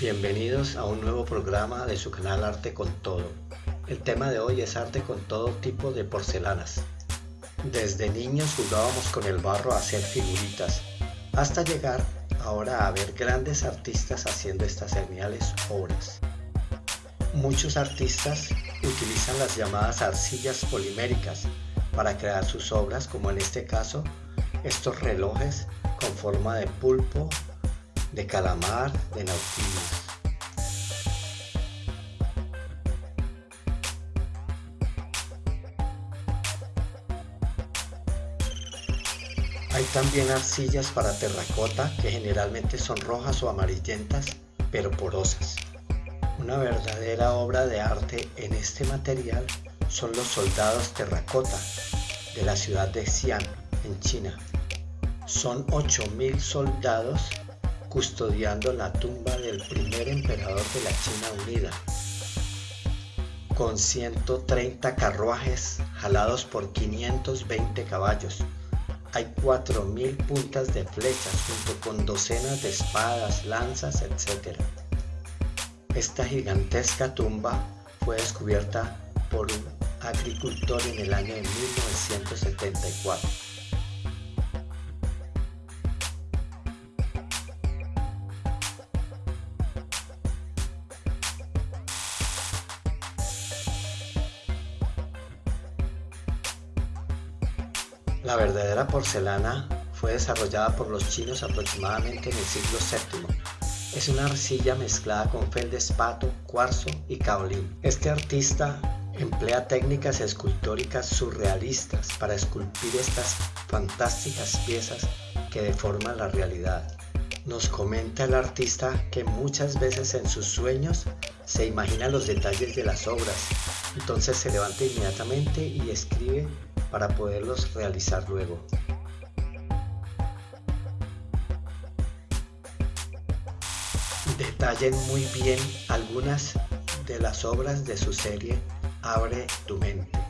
Bienvenidos a un nuevo programa de su canal Arte con Todo. El tema de hoy es arte con todo tipo de porcelanas. Desde niños jugábamos con el barro a hacer figuritas, hasta llegar ahora a ver grandes artistas haciendo estas geniales obras. Muchos artistas utilizan las llamadas arcillas poliméricas para crear sus obras, como en este caso, estos relojes con forma de pulpo de calamar, de nautilus. Hay también arcillas para terracota que generalmente son rojas o amarillentas, pero porosas. Una verdadera obra de arte en este material son los soldados terracota de la ciudad de Xi'an, en China. Son 8.000 soldados custodiando la tumba del primer emperador de la China Unida, con 130 carruajes jalados por 520 caballos. Hay 4.000 puntas de flechas junto con docenas de espadas, lanzas, etc. Esta gigantesca tumba fue descubierta por un agricultor en el año de 1974. La verdadera porcelana fue desarrollada por los chinos aproximadamente en el siglo VII. Es una arcilla mezclada con feldespato, cuarzo y caolín. Este artista emplea técnicas escultóricas surrealistas para esculpir estas fantásticas piezas que deforman la realidad. Nos comenta el artista que muchas veces en sus sueños se imagina los detalles de las obras, entonces se levanta inmediatamente y escribe para poderlos realizar luego. Detallen muy bien algunas de las obras de su serie Abre tu mente.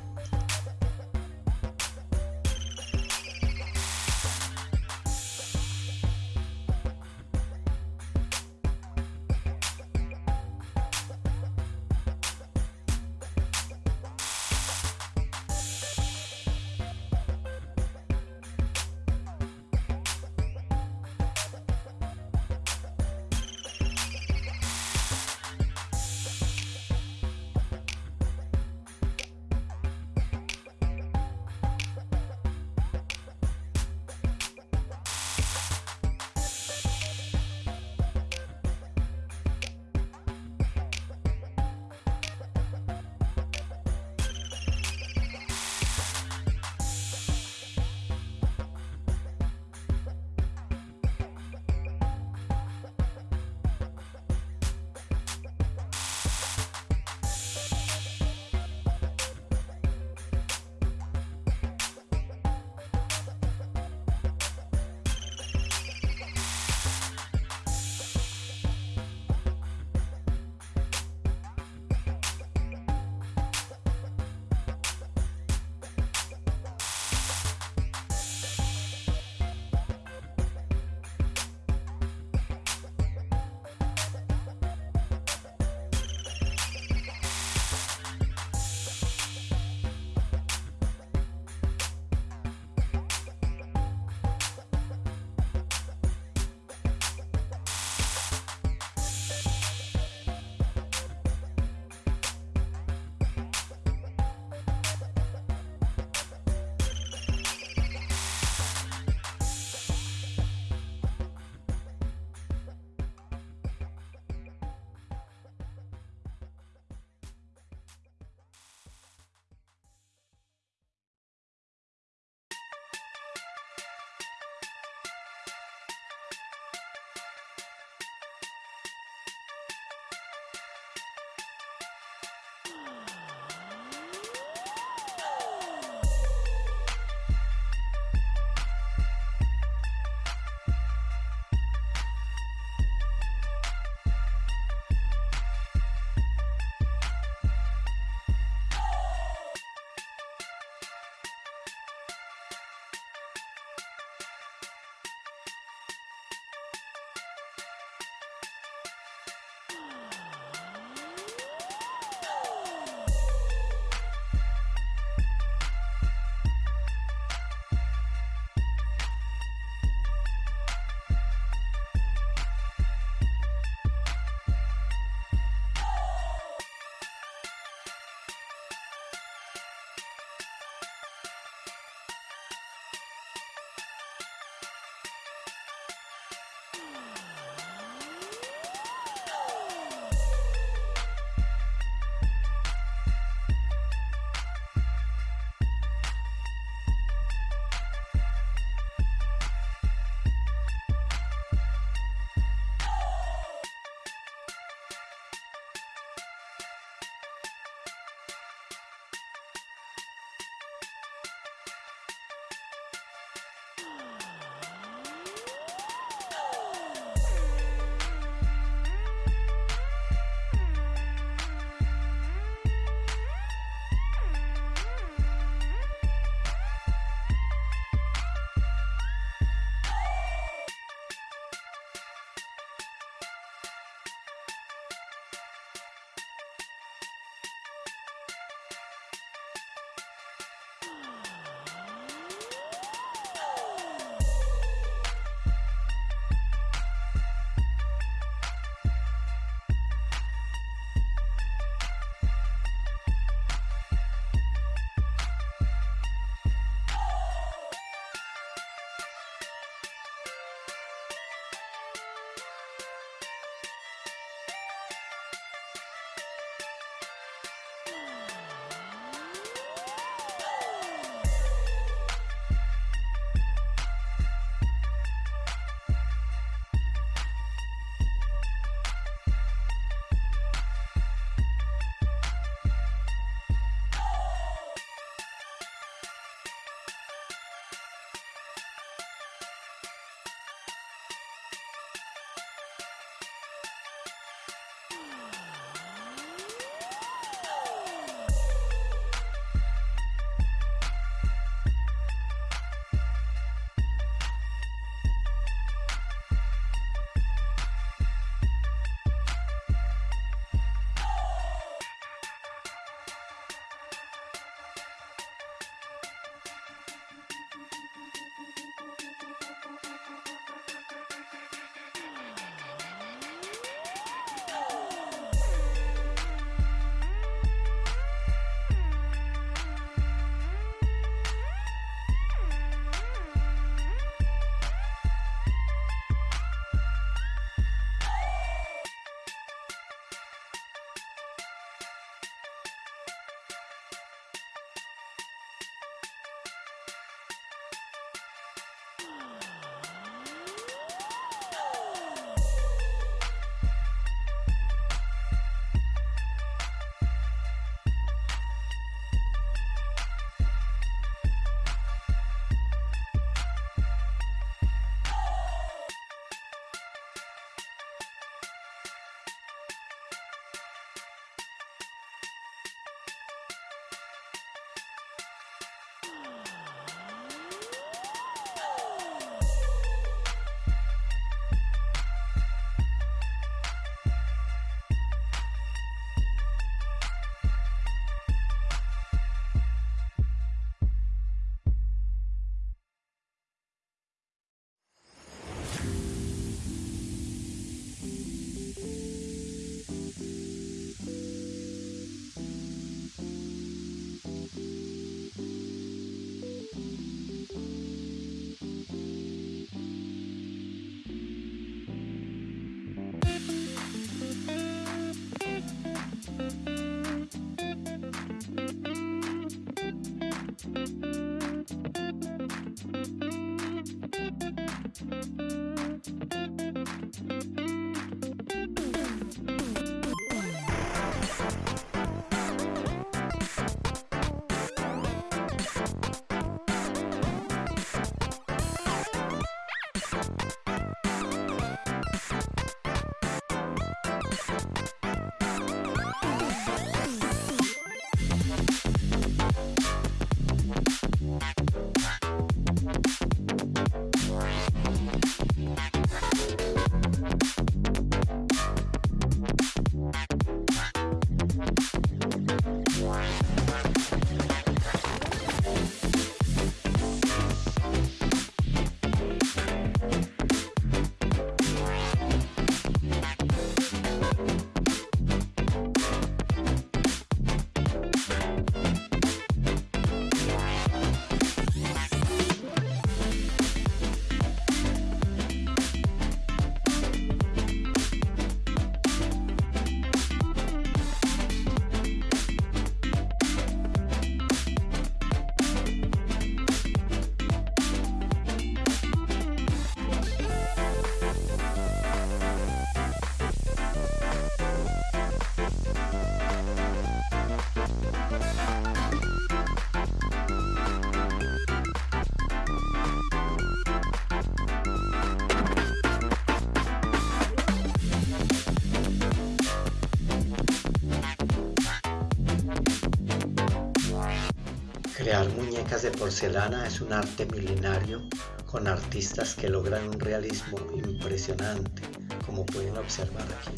De porcelana es un arte milenario con artistas que logran un realismo impresionante, como pueden observar aquí.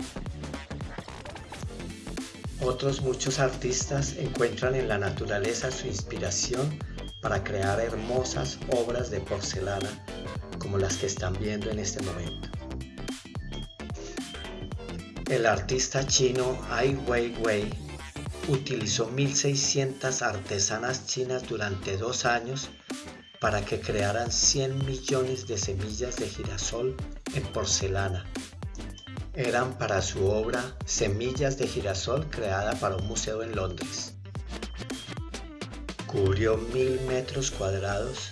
Otros muchos artistas encuentran en la naturaleza su inspiración para crear hermosas obras de porcelana como las que están viendo en este momento. El artista chino Ai Weiwei utilizó 1.600 artesanas chinas durante dos años para que crearan 100 millones de semillas de girasol en porcelana. Eran para su obra Semillas de girasol creada para un museo en Londres. Cubrió mil metros cuadrados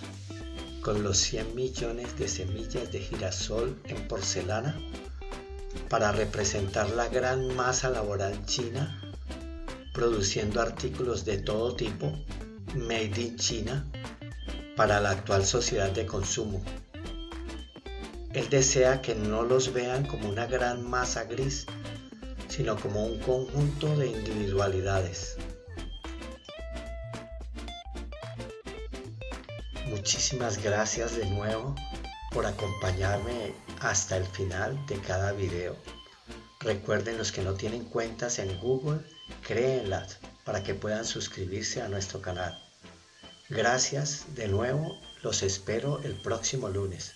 con los 100 millones de semillas de girasol en porcelana para representar la gran masa laboral china produciendo artículos de todo tipo, made in China, para la actual sociedad de consumo. Él desea que no los vean como una gran masa gris, sino como un conjunto de individualidades. Muchísimas gracias de nuevo por acompañarme hasta el final de cada video. Recuerden los que no tienen cuentas en Google, créenlas para que puedan suscribirse a nuestro canal. Gracias de nuevo, los espero el próximo lunes.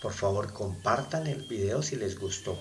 Por favor compartan el video si les gustó.